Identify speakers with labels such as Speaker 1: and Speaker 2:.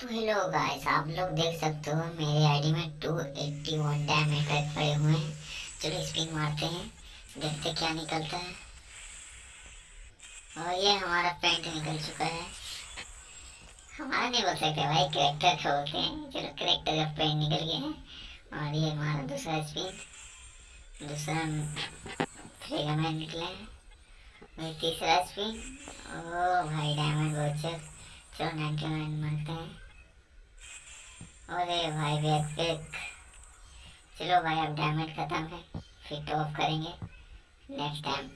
Speaker 1: तो hello guys, आप लोग देख सकते हो मेरे आईडी में 281 डैमेज तक पड़े हुए हैं। चलो स्पिन मारते हैं, देखते क्या निकलता है। और ये हमारा पेंट निकल चुका है। हमारा नहीं बोल सकते भाई करेक्टर का हैं। चलो करेक्टर का पेंट निकल गया है। और ये हमारा दूसरा स्पिन दूसरा फ्रेगा में निकला है। और तीसरा स्पिन ओ भाई डायमंड बहुत चलो नाइनटी नाइन मारते हैं। अरे भाई बैकपैक चलो भाई अब डैमेज खत्म है. फिर टॉप करेंगे. Next time